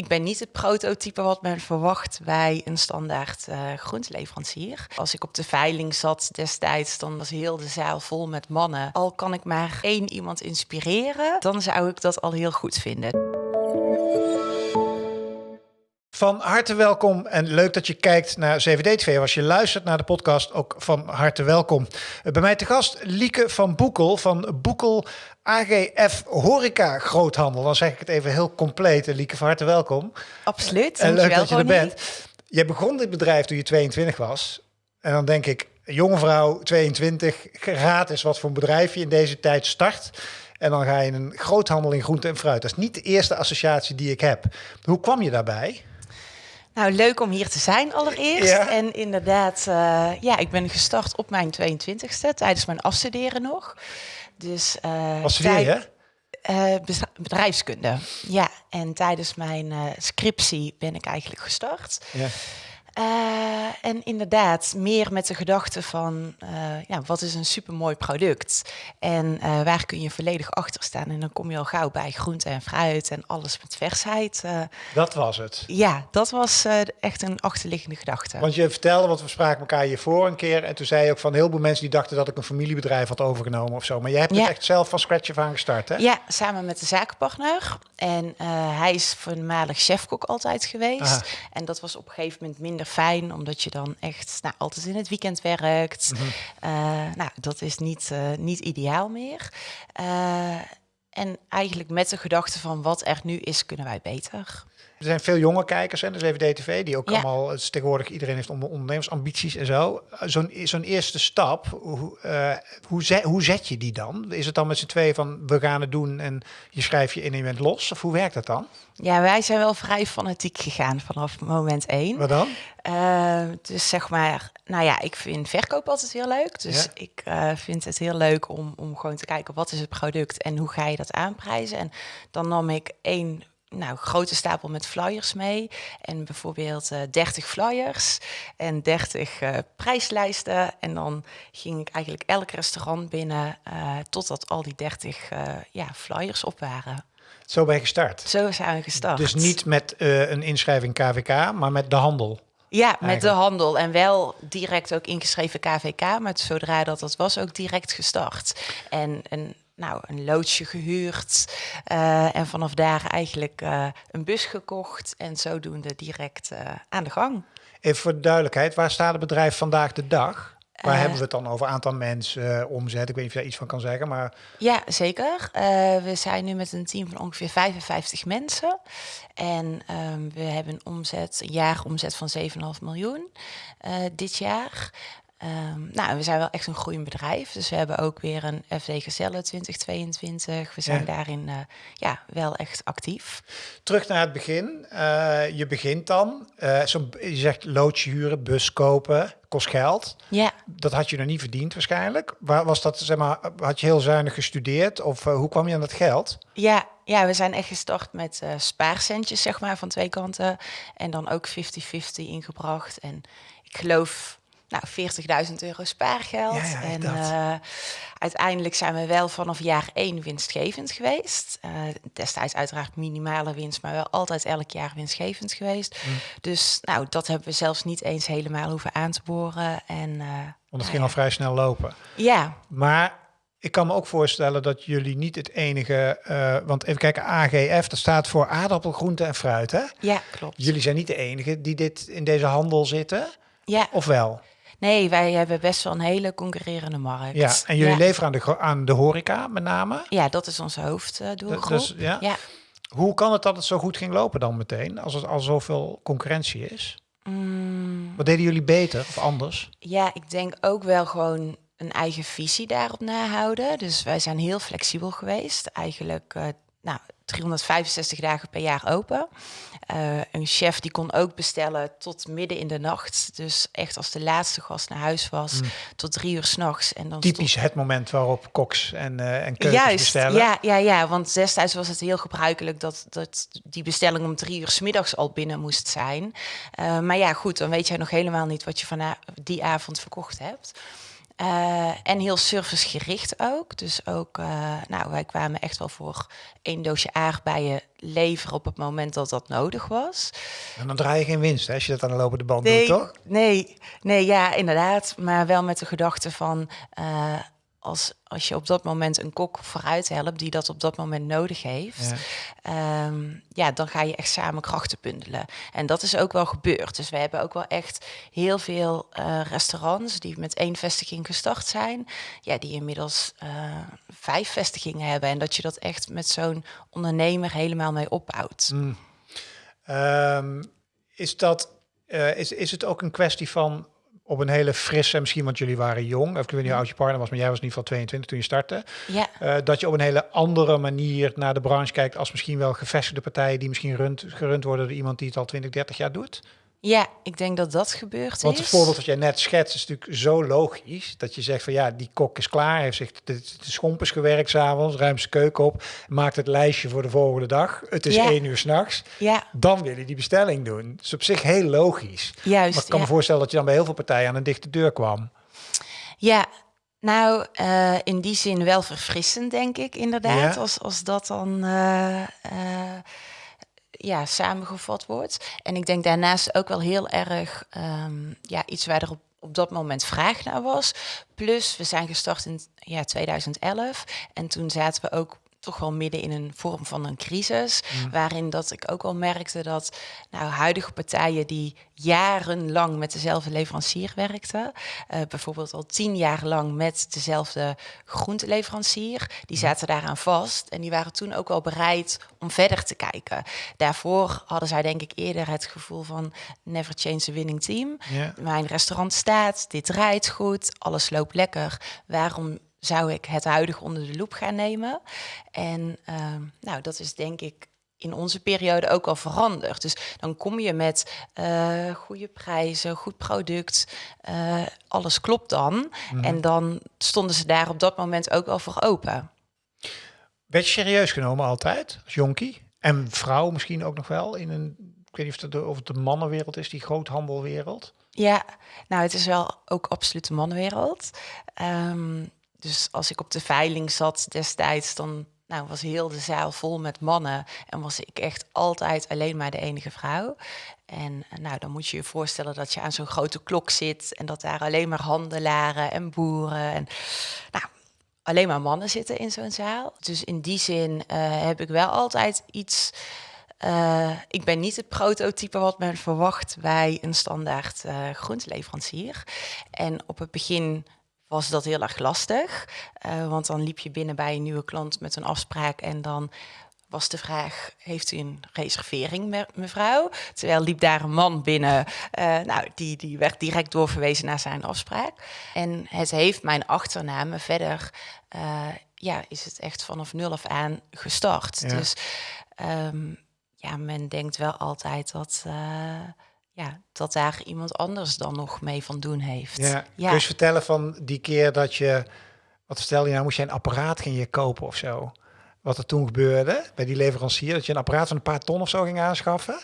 ik ben niet het prototype wat men verwacht bij een standaard uh, groenteleverancier. Als ik op de veiling zat destijds, dan was heel de zaal vol met mannen. Al kan ik maar één iemand inspireren, dan zou ik dat al heel goed vinden. Van harte welkom en leuk dat je kijkt naar CVD-TV. Als je luistert naar de podcast, ook van harte welkom. Bij mij te gast Lieke van Boekel van Boekel AGF Horeca Groothandel. Dan zeg ik het even heel compleet. Lieke, van harte welkom. Absoluut. En leuk dat je er bent. Je begon dit bedrijf toen je 22 was. En dan denk ik, jonge vrouw, 22, raad is wat voor een bedrijf je in deze tijd start. En dan ga je in een groothandel in groente en fruit. Dat is niet de eerste associatie die ik heb. Hoe kwam je daarbij? Nou, leuk om hier te zijn allereerst. En inderdaad, uh, ja, ik ben gestart op mijn 22e tijdens mijn afstuderen nog. Dus, uh, Wat studeer uh, bedrijfskunde. Ja, en tijdens mijn scriptie ben ik eigenlijk gestart. Ja. Uh, en inderdaad, meer met de gedachte van uh, ja, wat is een supermooi product en uh, waar kun je volledig achter staan. En dan kom je al gauw bij groente en fruit en alles met versheid. dat was het. Ja, dat was echt een achterliggende gedachte. Want je vertelde, want we spraken elkaar hiervoor een keer en toen zei je ook van heel veel mensen die dachten dat ik een familiebedrijf had overgenomen of zo. Maar jij hebt het echt zelf van scratch af aan gestart, hè? Ja, samen met de zakenpartner. En hij is voormalig chefkok altijd geweest. En dat was op een gegeven moment minder fijn, omdat je dan echt nou, altijd in het weekend werkt. Mhm. Eh, nou, dat is niet, uh, niet ideaal meer. En eigenlijk met de gedachte van wat er nu is, kunnen wij beter. Er zijn veel jonge kijkers, en dus even DTV, die ook allemaal, het is tegenwoordig iedereen heeft ondernemersambities en zo. Zo'n zo'n eerste stap, hoe, uh, hoe, zet, hoe zet je die dan? Is het dan met z'n twee van we gaan het doen en je schrijft je in een moment los? Of hoe werkt dat dan? Ja, wij zijn wel vrij fanatiek gegaan vanaf moment één. Wat dan? Uh, dus zeg maar, nou ja, ik vind verkoop altijd heel leuk. Dus ik uh, vind het heel leuk om, om gewoon te kijken wat is het product en hoe ga je dat aanprijzen. En dan nam ik één nou, grote stapel met flyers mee. En bijvoorbeeld uh, 30 flyers en 30 uh, prijslijsten. En dan ging ik eigenlijk elk restaurant binnen uh, totdat al die 30 ja, flyers op waren. Zo ben je gestart? Zo zijn we gestart. Dus niet met een inschrijving KVK, maar met de handel? Ja, met de handel. En wel direct ook ingeschreven KVK. Maar zodra dat dat was, ook direct gestart. En een nou, een loodsje gehuurd uh, en vanaf daar eigenlijk uh, een bus gekocht en zodoende direct uh, aan de gang. Even voor de duidelijkheid, waar staat het bedrijf vandaag de dag? Waar hebben we het dan over? Aantal mensen, omzet? Ik weet niet of je daar iets van kan zeggen, maar... Ja, zeker. we zijn nu met een team van ongeveer 55 mensen. En um, we hebben een omzet, een jaaromzet van 7,5 miljoen dit jaar. Um, nou, we zijn wel echt een groeiend bedrijf. Dus we hebben ook weer een FD Gezellen 2022. We zijn daarin uh, ja, wel echt actief. Terug naar het begin. Uh, je begint dan. Uh, zo, je zegt loodje huren, bus kopen, kost geld. Ja. Dat had je nog niet verdiend waarschijnlijk. Waar was dat, zeg maar, had je heel zuinig gestudeerd? Of hoe kwam je aan dat geld? Ja, ja, we zijn echt gestart met spaarcentjes, zeg maar, van twee kanten. En dan ook 50-50 ingebracht. En ik geloof nou, 40.000 euro spaargeld. Ja, en uh, uiteindelijk zijn we wel vanaf jaar één winstgevend geweest. Uh, destijds uiteraard minimale winst, maar wel altijd elk jaar winstgevend geweest. Mm. Dus nou, dat hebben we zelfs niet eens helemaal hoeven aan te boren. En, uh, Want het ging al vrij snel lopen. Ja. Maar ik kan me ook voorstellen dat jullie niet het enige, uh, want even kijken, AGF, dat staat voor aardappel, groente en fruit, hè? Ja, klopt. Jullie zijn niet de enige die dit in deze handel zitten. Ja. Of wel? Nee, wij hebben best wel een hele concurrerende markt. Ja, en jullie leveren aan de, aan de horeca met name? Ja, dat is onze hoofddoelgroep. Dus, ja? ja. Hoe kan het dat het zo goed ging lopen dan meteen, als er al zoveel concurrentie is? Mm. Wat deden jullie beter of anders? Ja, ik denk ook wel gewoon een eigen visie daarop nahouden. Dus wij zijn heel flexibel geweest. Eigenlijk, uh, nou, 365 dagen per jaar open. Uh, een chef die kon ook bestellen tot midden in de nacht. Dus echt als de laatste gast naar huis was, mm. tot drie uur s'nachts. Typisch het moment waarop koks en, uh, en keukens Juist, bestellen. Ja, ja, ja, want destijds was het heel gebruikelijk dat, dat die bestelling om drie uur s middags al binnen moest zijn. Uh, maar ja, goed, dan weet jij nog helemaal niet wat je van die avond verkocht hebt. Uh, en heel servicegericht ook. Dus ook, uh, nou, wij kwamen echt wel voor één doosje aardbeien leveren op het moment dat dat nodig was. En dan draai je geen winst hè, als je dat aan de lopende band nee, doet, toch? Nee, nee, ja, inderdaad. Maar wel met de gedachte van... Uh, als, als je op dat moment een kok vooruit helpt die dat op dat moment nodig heeft, ja. Ehm, ja, dan ga je echt samen krachten bundelen. En dat is ook wel gebeurd. Dus we hebben ook wel echt heel veel uh, restaurants die met één vestiging gestart zijn, ja, die inmiddels uh, vijf vestigingen hebben. En dat je dat echt met zo'n ondernemer helemaal mee opbouwt. Mm. Um, is dat uh, is, is het ook een kwestie van op een hele frisse, misschien want jullie waren jong, of ik weet niet hoe oud je partner was, maar jij was in ieder geval 22 toen je startte. Ja. Uh, dat je op een hele andere manier naar de branche kijkt als misschien wel gevestigde partijen die misschien rund, gerund worden door iemand die het al 20, 30 jaar doet. Ja, ik denk dat dat gebeurt Want het voorbeeld dat jij net schetst is natuurlijk zo logisch. Dat je zegt van ja, die kok is klaar. Heeft zich de, de schomp is gewerkt s'avonds. Ruimt zijn keuken op. Maakt het lijstje voor de volgende dag. Het is ja. één uur s'nachts. Ja. Dan wil je die bestelling doen. Dus op zich heel logisch. Juist, maar ik kan ja. me voorstellen dat je dan bij heel veel partijen aan een dichte deur kwam. Ja, nou, uh, in die zin wel verfrissend, denk ik, inderdaad. Ja. Als, als dat dan... Uh, uh, ja, samengevat wordt. En ik denk daarnaast ook wel heel erg um, ja, iets waar er op, op dat moment vraag naar was. Plus, we zijn gestart in ja, 2011 en toen zaten we ook toch wel midden in een vorm van een crisis. Mm. Waarin dat ik ook al merkte dat nou, huidige partijen die jarenlang met dezelfde leverancier werkten, uh, bijvoorbeeld al tien jaar lang met dezelfde groenteleverancier, die zaten daaraan vast en die waren toen ook wel bereid om verder te kijken. Daarvoor hadden zij denk ik eerder het gevoel van never change the winning team. Mijn restaurant staat, dit draait goed, alles loopt lekker. Waarom zou ik het huidige onder de loep gaan nemen. En uh, nou, dat is denk ik in onze periode ook al veranderd. Dus dan kom je met uh, goede prijzen, goed product, uh, alles klopt dan. Mm. En dan stonden ze daar op dat moment ook wel voor open. Werd je serieus genomen altijd, als jonkie? En vrouw misschien ook nog wel in een, ik weet niet of het de, of het de mannenwereld is, die groothandelwereld? Ja, nou het is wel ook absoluut de mannenwereld. Um, dus als ik op de veiling zat destijds, dan nou, was heel de zaal vol met mannen. En was ik echt altijd alleen maar de enige vrouw. En nou, dan moet je je voorstellen dat je aan zo'n grote klok zit. En dat daar alleen maar handelaren en boeren. En nou, alleen maar mannen zitten in zo'n zaal. Dus in die zin uh, heb ik wel altijd iets. Uh, ik ben niet het prototype wat men verwacht bij een standaard uh, groenteleverancier. En op het begin was dat heel erg lastig. Uh, want dan liep je binnen bij een nieuwe klant met een afspraak en dan was de vraag, heeft u een reservering, me mevrouw? Terwijl liep daar een man binnen, uh, nou, die, die werd direct doorverwezen naar zijn afspraak. En het heeft mijn achternaam verder, uh, ja, is het echt vanaf nul af aan gestart. Ja. Dus um, ja, men denkt wel altijd dat... Uh, ja, dat daar iemand anders dan nog mee van doen heeft. Ja. ja. Kun je vertellen van die keer dat je, wat stel je nou, moest je een apparaat ging je kopen of zo? Wat er toen gebeurde bij die leverancier, dat je een apparaat van een paar ton of zo ging aanschaffen.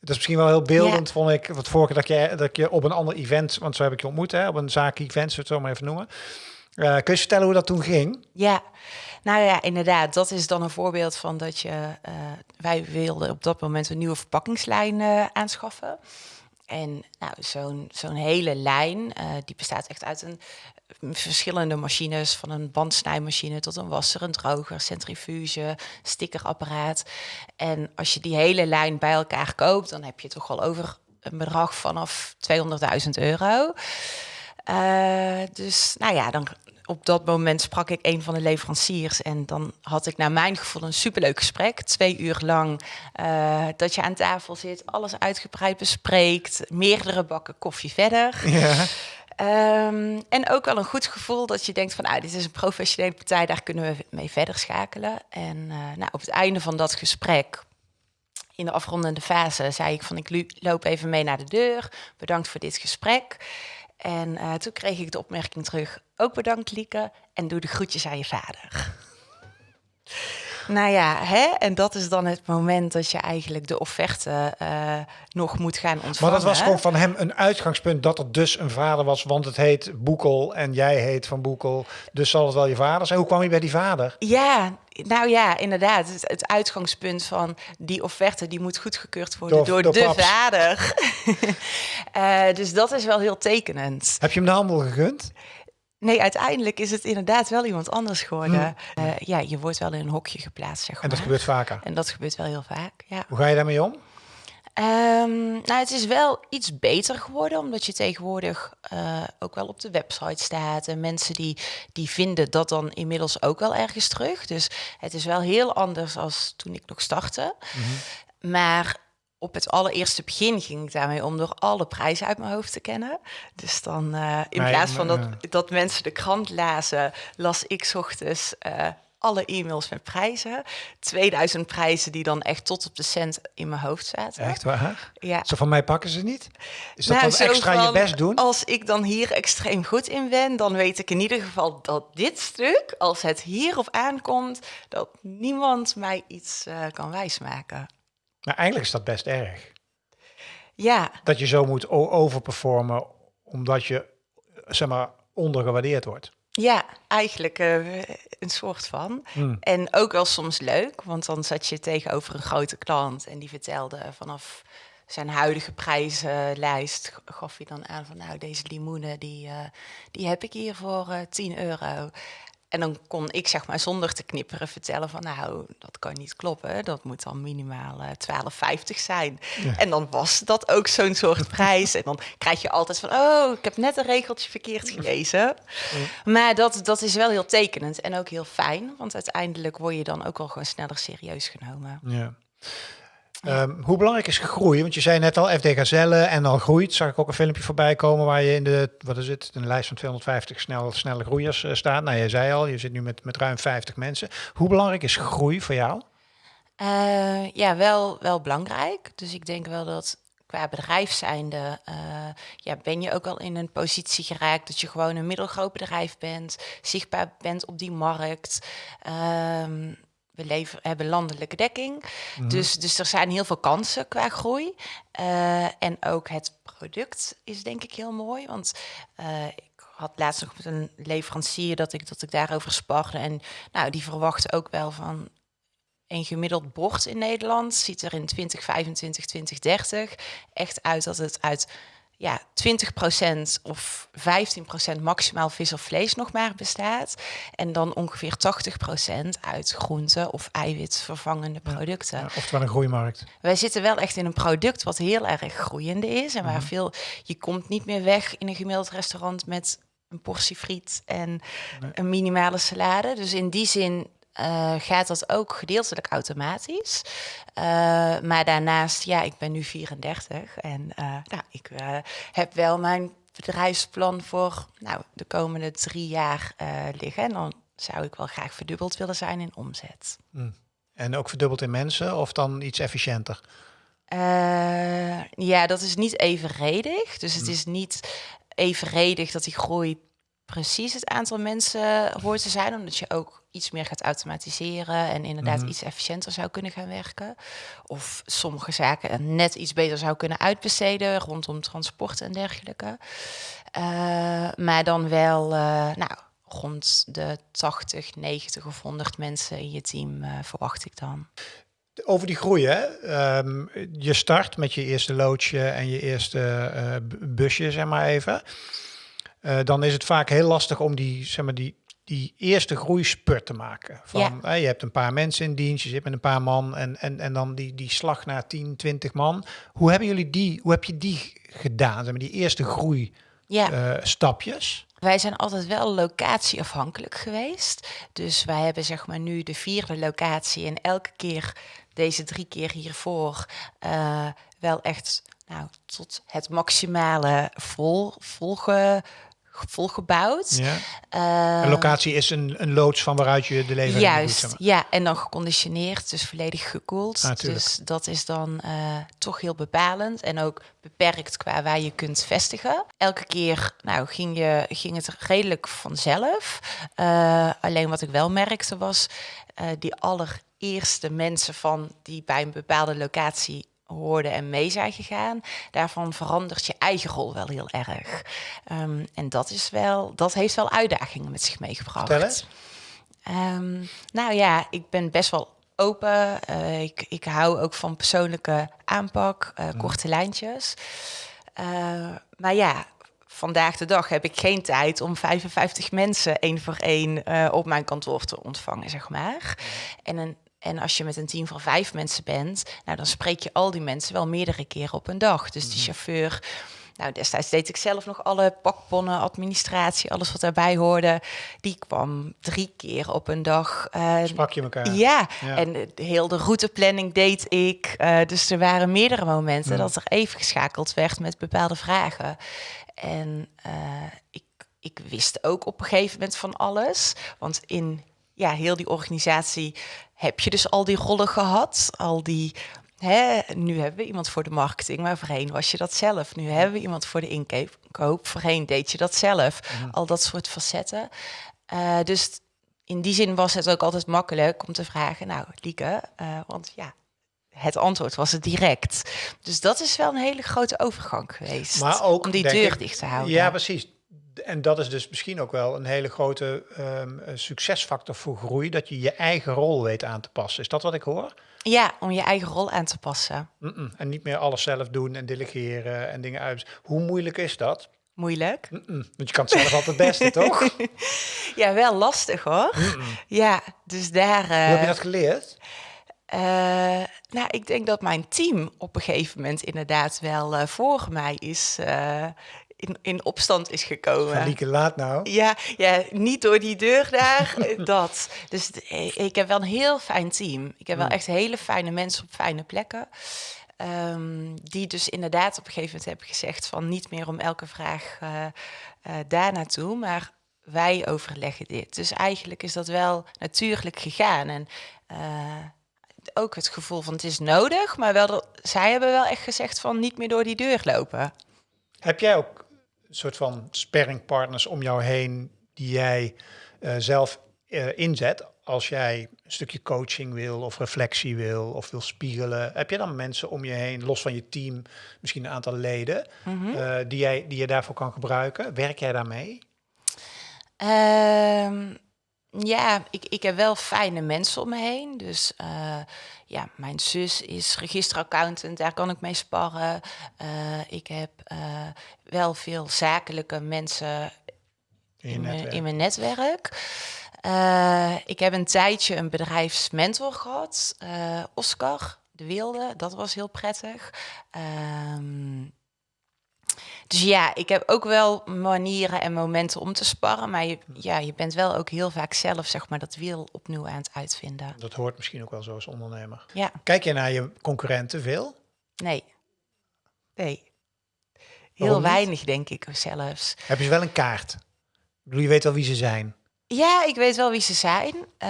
Dat is misschien wel heel beeldend, ja. vond ik. Wat vorige dat je, dat je op een ander event, want zo heb ik je ontmoet, hè, op een zaak-event, zo het zo maar even noemen. Uh, kun je vertellen hoe dat toen ging? Ja, nou ja, inderdaad. Dat is dan een voorbeeld van dat je... Uh, wij wilden op dat moment een nieuwe verpakkingslijn uh, aanschaffen. En nou, zo'n zo'n hele lijn, die bestaat echt uit een, verschillende machines. Van een bandsnijmachine tot een wasser, een droger, centrifuge, stickerapparaat. En als je die hele lijn bij elkaar koopt, dan heb je toch wel over een bedrag vanaf 200.000 euro. Dus nou ja, dan, op dat moment sprak ik een van de leveranciers en dan had ik naar mijn gevoel een superleuk gesprek. Twee uur lang uh, dat je aan tafel zit, alles uitgebreid bespreekt, meerdere bakken koffie verder. Ja. Um, en ook wel een goed gevoel dat je denkt van, nou, dit is een professionele partij, daar kunnen we mee verder schakelen. En uh, nou, op het einde van dat gesprek, in de afrondende fase, zei ik van, ik loop even mee naar de deur. Bedankt voor dit gesprek. En uh, toen kreeg ik de opmerking terug, ook bedankt Lieke, en doe de groetjes aan je vader. Nou ja, hè? en dat is dan het moment dat je eigenlijk de offerte uh, nog moet gaan ontvangen. Maar dat was gewoon van hem een uitgangspunt dat er dus een vader was, want het heet Boekel en jij heet Van Boekel, dus zal het wel je vader zijn. Hoe kwam je bij die vader? Ja, nou ja, inderdaad. Het, het, uitgangspunt van die offerte die moet goedgekeurd worden door, door, de vader. uh, dus dat is wel heel tekenend. Heb je hem de handel gegund? Nee, uiteindelijk is het inderdaad wel iemand anders geworden. Hmm. Uh, ja, je wordt wel in een hokje geplaatst, zeg maar. En dat gebeurt vaker? En dat gebeurt wel heel vaak, ja. Hoe ga je daarmee om? Um, nou, het is wel iets beter geworden, omdat je tegenwoordig uh, ook wel op de website staat. En mensen die, die vinden dat dan inmiddels ook wel ergens terug. Dus het is wel heel anders als toen ik nog startte. Mm -hmm. Maar op het allereerste begin ging ik daarmee om door alle prijzen uit mijn hoofd te kennen. Dus dan uh, in plaats van dat, dat mensen de krant lazen, las ik ochtends uh, alle e-mails met prijzen. 2000 prijzen die dan echt tot op de cent in mijn hoofd zaten. Echt waar? Ja. Zo van mij pakken ze niet? Is dat nou, dan extra van, je best doen? Als ik dan hier extreem goed in ben, dan weet ik in ieder geval dat dit stuk, als het hierop aankomt, dat niemand mij iets uh, kan wijsmaken. Maar eigenlijk is dat best erg. Ja. Dat je zo moet overperformen omdat je, zeg maar, ondergewaardeerd wordt. Ja, eigenlijk uh, een soort van. Hmm. En ook wel soms leuk, want dan zat je tegenover een grote klant en die vertelde vanaf zijn huidige prijzenlijst gaf hij dan aan van nou deze limoenen die, uh, die heb ik hier voor uh, 10 euro. En dan kon ik zeg maar zonder te knipperen vertellen van nou, dat kan niet kloppen. Dat moet dan minimaal uh, eh, 12,50 zijn. En dan was dat ook zo'n soort prijs. En dan krijg je altijd van oh, ik heb net een regeltje verkeerd gelezen. Maar dat, dat is wel heel tekenend en ook heel fijn. Want uiteindelijk word je dan ook wel gewoon sneller serieus genomen. Ja. Um, hoe belangrijk is groei? Want je zei net al, FD Gazelle en al groeit. Zag ik ook een filmpje voorbij komen waar je in de, wat is het, een lijst van 250 snel, snelle groeiers uh, staat. Nou, je zei al, je zit nu met, met ruim 50 mensen. Hoe belangrijk is groei voor jou? Uh, ja, wel, wel belangrijk. Dus ik denk wel dat qua bedrijf zijnde, uh, ja, ben je ook al in een positie geraakt dat je gewoon een middelgroot bedrijf bent, zichtbaar bent op die markt. Um, we leven, hebben landelijke dekking. Mhm. dus, dus er zijn heel veel kansen qua groei. Uh, en ook het product is denk ik heel mooi. Want uh, ik had laatst nog met een leverancier dat ik, dat ik daarover sparde. En nou, die verwacht ook wel van een gemiddeld bord in Nederland. Ziet er in 2025, 2030 echt uit dat het uit ja, 20% of 15% maximaal vis of vlees nog maar bestaat. En dan ongeveer 80% uit groenten of eiwitvervangende producten. Ja, oftewel een groeimarkt. Wij zitten wel echt in een product wat heel erg groeiende is. En waar mhm. veel, je komt niet meer weg in een gemiddeld restaurant met een portie friet en een minimale salade. Dus in die zin uh, gaat dat ook gedeeltelijk automatisch. Uh, maar daarnaast, ja, ik ben nu 34 en uh, nou, ik heb wel mijn bedrijfsplan voor nou, de komende drie jaar liggen. En dan zou ik wel graag verdubbeld willen zijn in omzet. Mm. En ook verdubbeld in mensen of dan iets efficiënter? ja, dat is niet evenredig. Dus het mm. is niet evenredig dat die groei precies het aantal mensen hoort te zijn, omdat je ook iets meer gaat automatiseren en inderdaad mhm. iets efficiënter zou kunnen gaan werken. Of sommige zaken net iets beter zou kunnen uitbesteden rondom transport en dergelijke. Uh, maar dan wel, uh, nou, rond de 80, 90 of 100 mensen in je team uh, verwacht ik dan. Over die groei, hè? Um, je start met je eerste loodje en je eerste busje, zeg maar even. Uh, dan is het vaak heel lastig om die, zeg maar, die, die eerste groeispurt te maken. Van, ja. je hebt een paar mensen in dienst, je zit met een paar man en, en, en dan die, die slag naar 10, 20 man. Hoe hebben jullie die, hoe heb je die gedaan? Zeg maar, die eerste groei ja. uh, stapjes? Wij zijn altijd wel locatieafhankelijk geweest. Dus wij hebben zeg maar nu de vierde locatie en elke keer deze drie keer hiervoor uh, wel echt nou, tot het maximale vol, volgen volgebouwd. Ja. Uh, een locatie is een, een loods van waaruit je de levering Juist, doet, zeg ja. En dan geconditioneerd, dus volledig gekoeld. Ah, dus dat is dan uh, toch heel bepalend. En ook beperkt qua waar je kunt vestigen. Elke keer nou, ging, je, ging het redelijk vanzelf. Uh, alleen wat ik wel merkte was... die allereerste mensen van die bij een bepaalde locatie hoorden en mee zijn gegaan, daarvan verandert je eigen rol wel heel erg. Um, en dat is wel, dat heeft wel uitdagingen met zich meegebracht. Um, nou ja, ik ben best wel open. Uh, ik, ik hou ook van persoonlijke aanpak, uh, korte lijntjes. Uh, maar ja, vandaag de dag heb ik geen tijd om 55 mensen één voor één op mijn kantoor te ontvangen, zeg maar. En een en als je met een team van vijf mensen bent, nou, dan spreek je al die mensen wel meerdere keren op een dag. Dus die chauffeur, nou, destijds deed ik zelf nog alle pakponnen, administratie, alles wat daarbij hoorde. Die kwam drie keer op een dag. Uh, Sprak je elkaar? Ja, ja. en de, heel de routeplanning deed ik. Uh, dus er waren meerdere momenten dat er even geschakeld werd met bepaalde vragen. En ik, ik wist ook op een gegeven moment van alles. Want in ja, heel die organisatie heb je dus al die rollen gehad, al die. Hè, nu hebben we iemand voor de marketing, maar voorheen was je dat zelf. Nu hebben we iemand voor de inkoop, voorheen deed je dat zelf. Al dat soort facetten. Uh, dus in die zin was het ook altijd makkelijk om te vragen, nou, Lieke, uh, want ja, het antwoord was het direct. Dus dat is wel een hele grote overgang geweest. Maar ook, om die deur ik, dicht te houden. Ja, precies en dat is dus misschien ook wel een hele grote um, succesfactor voor groei, dat je je eigen rol weet aan te passen. Is dat wat ik hoor? Ja, om je eigen rol aan te passen. Mm -mm. En niet meer alles zelf doen en delegeren en dingen uit. Hoe moeilijk is dat? Moeilijk. Mm Want je kan het zelf altijd het beste, toch? Ja, wel lastig hoor. Ja, dus daar. Uh, Hoe heb je dat geleerd? Uh, nou, ik denk dat mijn team op een gegeven moment inderdaad wel uh, voor mij is, uh, in, in opstand is gekomen. Lieke, laat nou. Ja, ja, niet door die deur daar, dat. Dus ik heb wel een heel fijn team. Ik heb wel echt hele fijne mensen op fijne plekken. Um, die dus inderdaad op een gegeven moment hebben gezegd van niet meer om elke vraag uh, uh, daar naartoe, maar wij overleggen dit. Dus eigenlijk is dat wel natuurlijk gegaan. En uh, ook het gevoel van het is nodig, maar wel dat, zij hebben wel echt gezegd van niet meer door die deur lopen. Heb jij ook soort van sparringpartners om jou heen die jij uh, zelf uh, inzet als jij een stukje coaching wil of reflectie wil of wil spiegelen? Heb je dan mensen om je heen, los van je team, misschien een aantal leden, mm -hmm. uh, die, jij, die je daarvoor kan gebruiken? Werk jij daarmee? Um, ja, ik, ik heb wel fijne mensen om me heen. Dus ja, mijn zus is registeraccountant, daar kan ik mee sparren. Uh, ik heb uh, wel veel zakelijke mensen in, in, mijn, in mijn netwerk. ik heb een tijdje een bedrijfsmentor gehad, Oscar de Wilde. Dat was heel prettig. Um, dus ja, ik heb ook wel manieren en momenten om te sparren. Maar je, ja, je bent wel ook heel vaak zelf zeg maar, dat wiel opnieuw aan het uitvinden. Dat hoort misschien ook wel zo als ondernemer. Ja. Kijk je naar je concurrenten veel? Nee. Nee. Heel weinig, denk ik zelfs. Heb je wel een kaart? Ik bedoel, je weet wel wie ze zijn. Ja, ik weet wel wie ze zijn. Uh,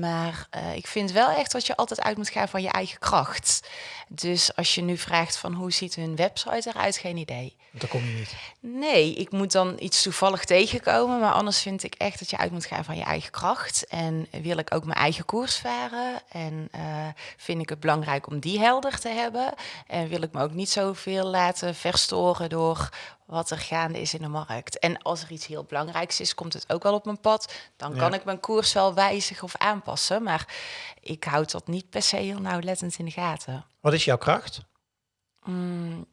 maar uh, ik vind wel echt dat je altijd uit moet gaan van je eigen kracht. Dus als je nu vraagt van hoe ziet hun website eruit, geen idee. Dat kom je niet. Nee, ik moet dan iets toevallig tegenkomen. Maar anders vind ik echt dat je uit moet gaan van je eigen kracht. En wil ik ook mijn eigen koers varen. En uh, vind ik het belangrijk om die helder te hebben. En wil ik me ook niet zoveel laten verstoren door wat er gaande is in de markt. En als er iets heel belangrijks is, komt het ook wel op mijn pad. Dan kan ja. ik mijn koers wel wijzigen of aanpassen. Maar ik houd dat niet per se heel nauwlettend in de gaten. Wat is jouw kracht? Mm,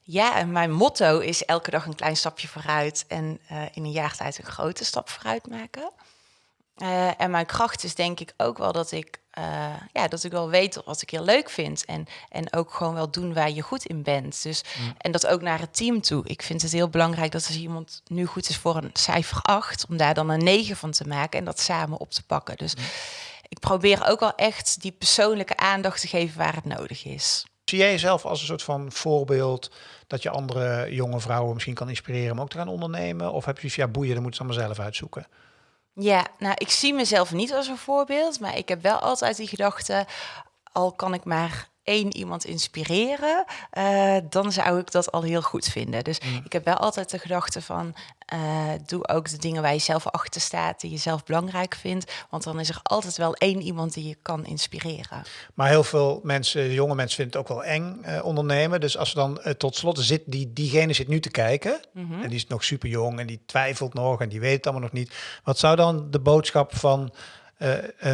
ja, en mijn motto is elke dag een klein stapje vooruit en uh, in een jaar tijd een grote stap vooruit maken. Uh, en mijn kracht is denk ik ook wel dat ik, uh, ja, dat ik wel weet wat ik heel leuk vind. En, en ook gewoon wel doen waar je goed in bent. Dus, mm. En dat ook naar het team toe. Ik vind het heel belangrijk dat als iemand nu goed is voor een cijfer 8, om daar dan een 9 van te maken en dat samen op te pakken. Dus mm. ik probeer ook wel echt die persoonlijke aandacht te geven waar het nodig is. Zie jij jezelf als een soort van voorbeeld dat je andere jonge vrouwen misschien kan inspireren om ook te gaan ondernemen? Of heb je ja boeien, dan moeten ze allemaal zelf uitzoeken? Ja, nou, ik zie mezelf niet als een voorbeeld, maar ik heb wel altijd die gedachte, al kan ik maar één iemand inspireren, uh, dan zou ik dat al heel goed vinden. Dus mm. ik heb wel altijd de gedachte van, uh, doe ook de dingen waar je zelf achter staat, die je zelf belangrijk vindt, want dan is er altijd wel één iemand die je kan inspireren. Maar heel veel mensen, jonge mensen vinden het ook wel eng uh, ondernemen. Dus als we dan tot slot zit, die, diegene zit nu te kijken mm -hmm. en die is nog super jong en die twijfelt nog en die weet het allemaal nog niet. Wat zou dan de boodschap van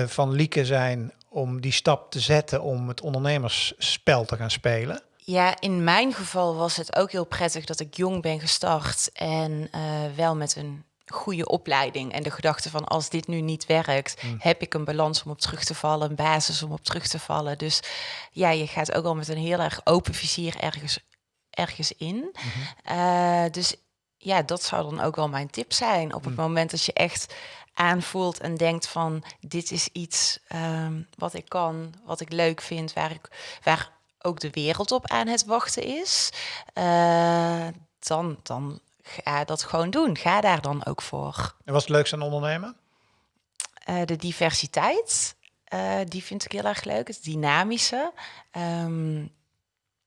van Lieke zijn om die stap te zetten om het ondernemersspel te gaan spelen? Ja, in mijn geval was het ook heel prettig dat ik jong ben gestart en uh, wel met een goede opleiding en de gedachte van als dit nu niet werkt, hmm. heb ik een balans om op terug te vallen, een basis om op terug te vallen. Dus ja, je gaat ook al met een heel erg open vizier ergens, ergens in. Mhm. Uh, dus ja, dat zou dan ook wel mijn tip zijn. Op het hmm. moment dat je echt aanvoelt en denkt van dit is iets um, wat ik kan, wat ik leuk vind, waar, ik, waar ook de wereld op aan het wachten is, uh, dan, dan ga dat gewoon doen. Ga daar dan ook voor. En wat is het leukste aan ondernemen? Uh, de diversiteit, uh, die vind ik heel erg leuk. Het dynamische. Um,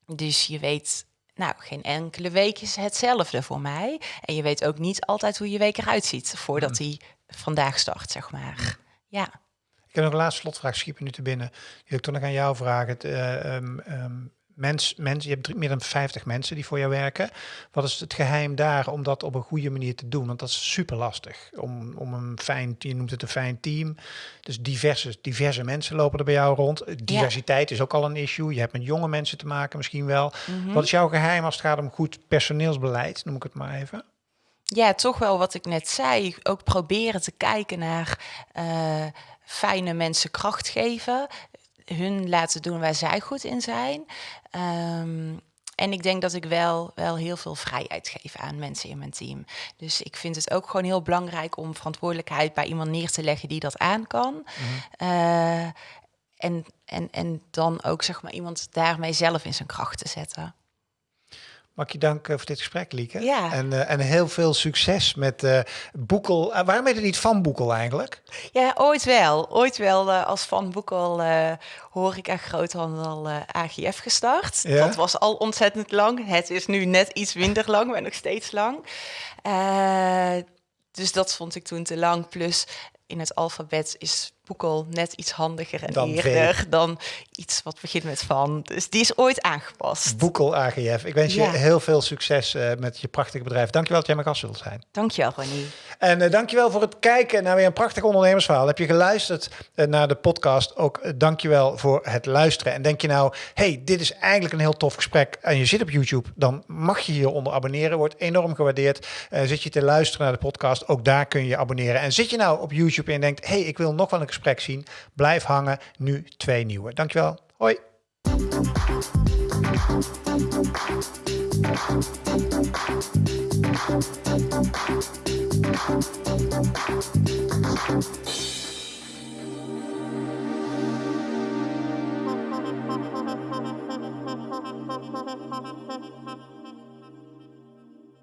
dus je weet nou, geen enkele week is hetzelfde voor mij. En je weet ook niet altijd hoe je week eruit ziet voordat hij vandaag start, zeg maar. Ja. Ik heb nog een laatste slotvraag, schiep nu te binnen. Die wil ik toch nog aan jou vragen. Het, uh, um, mens, mens, je hebt meer dan 50 mensen die voor jou werken. Wat is het geheim daar om dat op een goede manier te doen? Want dat is super lastig. Om, om een fijn, je noemt het een fijn team. Dus diverse, diverse mensen lopen er bij jou rond. Diversiteit is ook al een issue. Je hebt met jonge mensen te maken misschien wel. Mhm. Wat is jouw geheim als het gaat om goed personeelsbeleid? Noem ik het maar even ja, toch wel wat ik net zei. Ook proberen te kijken naar uh, fijne mensen kracht geven. Hun laten doen waar zij goed in zijn. Um, en ik denk dat ik wel, wel heel veel vrijheid geef aan mensen in mijn team. Dus ik vind het ook gewoon heel belangrijk om verantwoordelijkheid bij iemand neer te leggen die dat aan kan. Mm uh, en, en, en dan ook zeg maar iemand daarmee zelf in zijn kracht te zetten. Mag je dank voor dit gesprek, Lieke. Ja. En, uh, en heel veel succes met uh, Boekel. Uh, waarom heet het niet Van Boekel eigenlijk? Ja, ooit wel. Ooit wel als Van Boekel hoor ik echt groothandel AGF gestart. Ja? Dat was al ontzettend lang. Het is nu net iets minder lang, maar nog steeds lang. dus dat vond ik toen te lang. Plus in het alfabet is Boekel net iets handiger en dan eerder dan iets wat begint met van. Dus die is ooit aangepast. Boekel AGF. Ik wens je heel veel succes uh, met je prachtige bedrijf. Dankjewel dat jij mijn gast wilt zijn. Dankjewel, Ronnie. En uh, dankjewel voor het kijken naar weer een prachtig ondernemersverhaal. Heb je geluisterd uh, naar de podcast? Ook uh, dankjewel voor het luisteren. En denk je nou, hey, dit is eigenlijk een heel tof gesprek en je zit op YouTube, dan mag je hieronder abonneren. Wordt enorm gewaardeerd. zit je te luisteren naar de podcast, ook daar kun je abonneren. En zit je nou op YouTube en denkt, hey, ik wil nog wel een gesprek zien. Blijf hangen, nu twee nieuwe. Dankjewel. Hoi. Thank you.